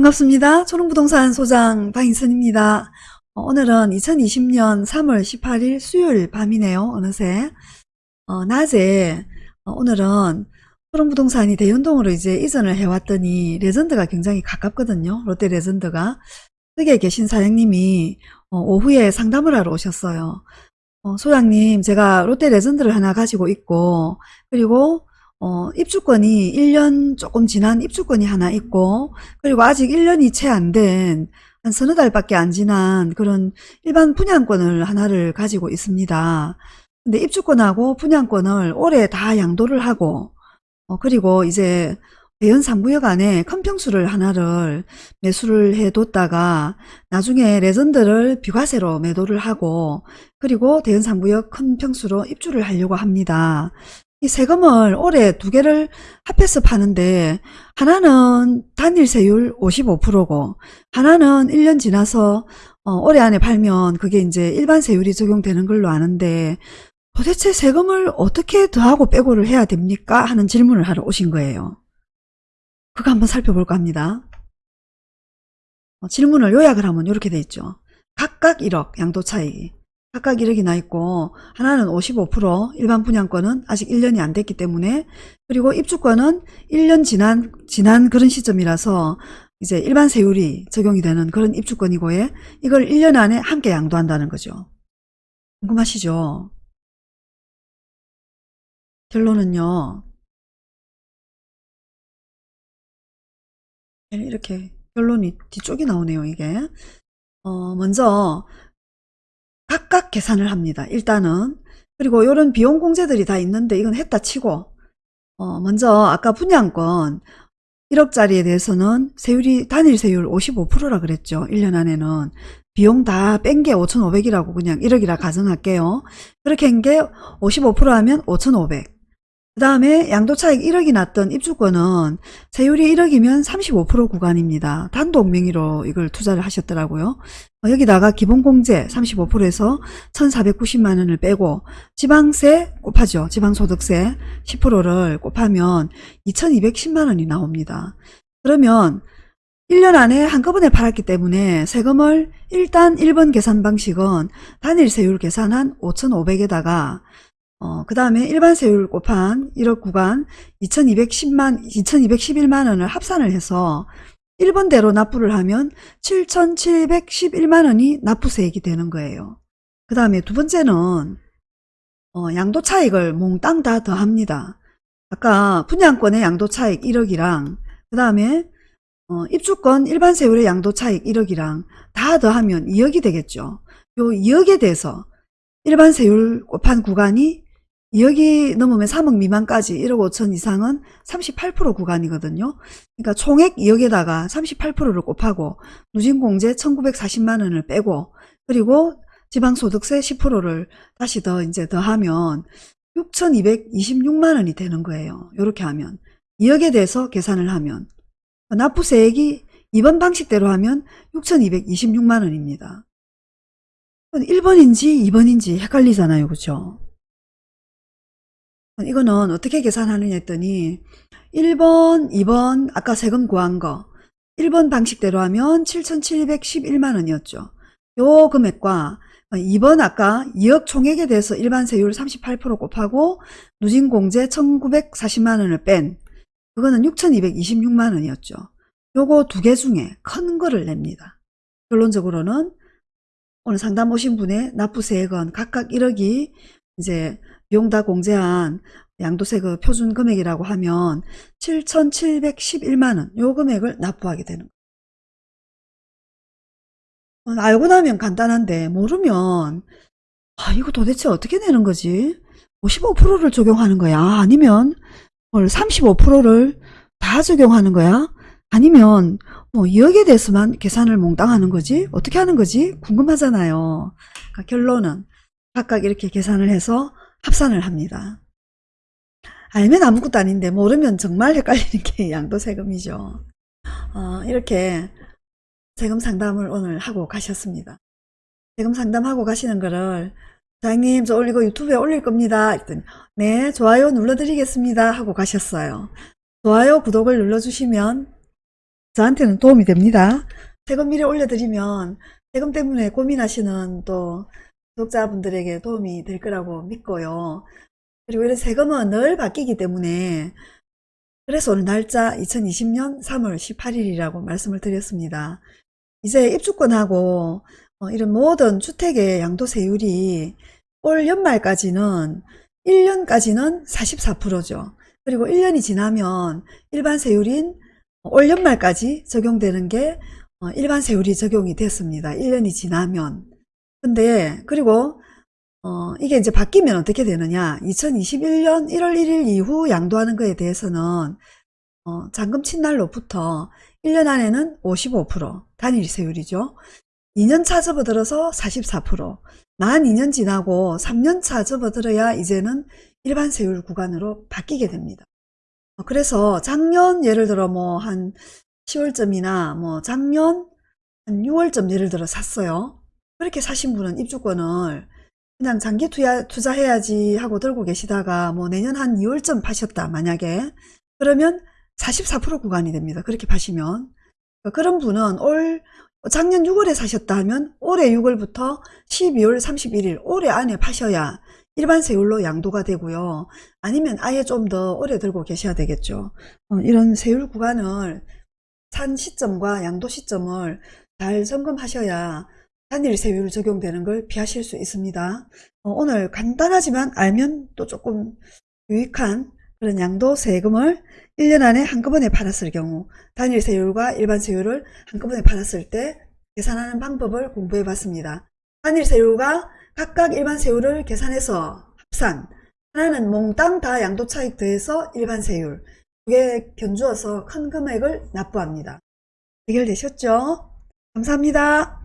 반갑습니다. 초롱부동산 소장 방인선입니다. 어, 오늘은 2020년 3월 18일 수요일 밤이네요. 어느새 어, 낮에 어, 오늘은 초롱부동산이 대연동으로 이제 이전을 해왔더니 레전드가 굉장히 가깝거든요. 롯데 레전드가 거기에 계신 사장님이 어, 오후에 상담을 하러 오셨어요. 어, 소장님 제가 롯데 레전드를 하나 가지고 있고 그리고 어, 입주권이 1년 조금 지난 입주권이 하나 있고 그리고 아직 1년이 채 안 된 한 서너 달밖에 안 지난 그런 일반 분양권을 하나를 가지고 있습니다. 근데 입주권하고 분양권을 올해 다 양도를 하고 어, 그리고 이제 대연 3구역 안에 큰 평수를 하나를 매수를 해뒀다가 나중에 레전드를 비과세로 매도를 하고 그리고 대연 3구역 큰 평수로 입주를 하려고 합니다. 이 세금을 올해 두 개를 합해서 파는데 하나는 단일 세율 55%고 하나는 1년 지나서 어, 올해 안에 팔면 그게 이제 일반 세율이 적용되는 걸로 아는데 도대체 세금을 어떻게 더하고 빼고를 해야 됩니까? 하는 질문을 하러 오신 거예요. 그거 한번 살펴볼까 합니다. 어, 질문을 요약을 하면 이렇게 돼 있죠. 각각 1억 양도 차익이. 각각 1억이 나 있고 하나는 55% 일반 분양권은 아직 1년이 안 됐기 때문에 그리고 입주권은 1년 지난 지난 그런 시점이라서 이제 일반 세율이 적용이 되는 그런 입주권이고에 이걸 1년 안에 함께 양도한다는 거죠. 궁금하시죠? 결론은요. 이렇게 결론이 뒤쪽이 나오네요, 이게. 어, 먼저 각각 계산을 합니다. 일단은 그리고 이런 비용 공제들이 다 있는데 이건 했다 치고 어 먼저 아까 분양권 1억짜리에 대해서는 세율이 단일 세율 55%라 그랬죠. 1년 안에는 비용 다 뺀 게 5,500이라고 그냥 1억이라 가정할게요. 그렇게 한 게 55% 하면 5,500. 그 다음에 양도차익 1억이 났던 입주권은 세율이 1억이면 35% 구간입니다. 단독 명의로 이걸 투자를 하셨더라고요. 어, 여기다가 기본공제 35%에서 1,490만원을 빼고 지방세 곱하죠. 지방소득세 10%를 곱하면 2,210만원이 나옵니다. 그러면 1년 안에 한꺼번에 팔았기 때문에 세금을 일단 1번 계산 방식은 단일 세율 계산한 5,500에다가 어, 그 다음에 일반 세율 곱한 1억 구간 2210만, 2211만원을 합산을 해서 1번대로 납부를 하면 7711만원이 납부세액이 되는 거예요. 그 다음에 두 번째는 어, 양도 차익을 몽땅 다 더합니다. 아까 분양권의 양도 차익 1억이랑 그 다음에 어, 입주권 일반 세율의 양도 차익 1억이랑 다 더하면 2억이 되겠죠. 요 2억에 대해서 일반 세율 곱한 구간이 2억이 넘으면 3억 미만까지 1억 5천 이상은 38% 구간이거든요. 그러니까 총액 2억에다가 38%를 곱하고 누진공제 1940만 원을 빼고 그리고 지방소득세 10%를 다시 더 이제 더하면 6226만 원이 되는 거예요. 이렇게 하면 2억에 대해서 계산을 하면 납부세액이 이번 방식대로 하면 6226만 원입니다. 1번인지 2번인지 헷갈리잖아요. 그죠? 이거는 어떻게 계산하느냐 했더니 1번, 2번 아까 세금 구한 거 1번 방식대로 하면 7,711만원이었죠. 요 금액과 2번 아까 2억 총액에 대해서 일반 세율 38% 곱하고 누진공제 1,940만원을 뺀 그거는 6,226만원이었죠. 요거 두 개 중에 큰 거를 냅니다. 결론적으로는 오늘 상담 오신 분의 납부세액은 각각 1억이 이제 비 용다 공제한 양도세 그 표준 금액이라고 하면 7,711만원 요 금액을 납부하게 되는 거예요. 어, 알고 나면 간단한데 모르면 아 이거 도대체 어떻게 내는 거지? 55%를 적용하는 거야? 아니면 35%를 다 적용하는 거야? 아니면 뭐 2억에 대해서만 계산을 몽땅 하는 거지? 어떻게 하는 거지? 궁금하잖아요. 그러니까 결론은 각각 이렇게 계산을 해서 합산을 합니다. 알면 아무것도 아닌데 모르면 정말 헷갈리는 게 양도세금이죠. 어, 이렇게 세금 상담을 오늘 하고 가셨습니다. 세금 상담하고 가시는 거를 사장님 저 올리고 유튜브에 올릴 겁니다. 했더니 네 좋아요 눌러드리겠습니다 하고 가셨어요. 좋아요 구독을 눌러주시면 저한테는 도움이 됩니다. 세금 미리 올려드리면 세금 때문에 고민하시는 또 구독자분들에게 도움이 될 거라고 믿고요. 그리고 이런 세금은 늘 바뀌기 때문에 그래서 오늘 날짜 2020년 3월 18일이라고 말씀을 드렸습니다. 이제 입주권하고 어, 이런 모든 주택의 양도세율이 올 연말까지는 1년까지는 44%죠. 그리고 1년이 지나면 일반 세율인 올 연말까지 적용되는 게 어, 일반 세율이 적용이 됐습니다. 1년이 지나면. 근데 그리고 어, 이게 이제 바뀌면 어떻게 되느냐. 2021년 1월 1일 이후 양도하는 거에 대해서는 어, 잔금 친날로부터 1년 안에는 55% 단일 세율이죠. 2년차 접어들어서 44%, 만 2년 지나고 3년차 접어들어야 이제는 일반 세율 구간으로 바뀌게 됩니다. 어, 그래서 작년 예를 들어 뭐 한 10월쯤이나 뭐 작년 한 6월쯤 예를 들어 샀어요. 그렇게 사신 분은 입주권을 그냥 장기 투자, 투자해야지 하고 들고 계시다가 뭐 내년 한 2월쯤 파셨다 만약에 그러면 44% 구간이 됩니다. 그렇게 파시면 그런 분은 올 작년 6월에 사셨다 하면 올해 6월부터 12월 31일 올해 안에 파셔야 일반 세율로 양도가 되고요. 아니면 아예 좀 더 오래 들고 계셔야 되겠죠. 어, 이런 세율 구간을 산 시점과 양도 시점을 잘 점검하셔야 단일 세율 적용되는 걸 피하실 수 있습니다. 어, 오늘 간단하지만 알면 또 조금 유익한 그런 양도 세금을 1년 안에 한꺼번에 받았을 경우 단일 세율과 일반 세율을 한꺼번에 받았을 때 계산하는 방법을 공부해 봤습니다. 단일 세율과 각각 일반 세율을 계산해서 합산 하나는 몽땅 다 양도 차익 더해서 일반 세율 두 개 견주어서 큰 금액을 납부합니다. 해결되셨죠? 감사합니다.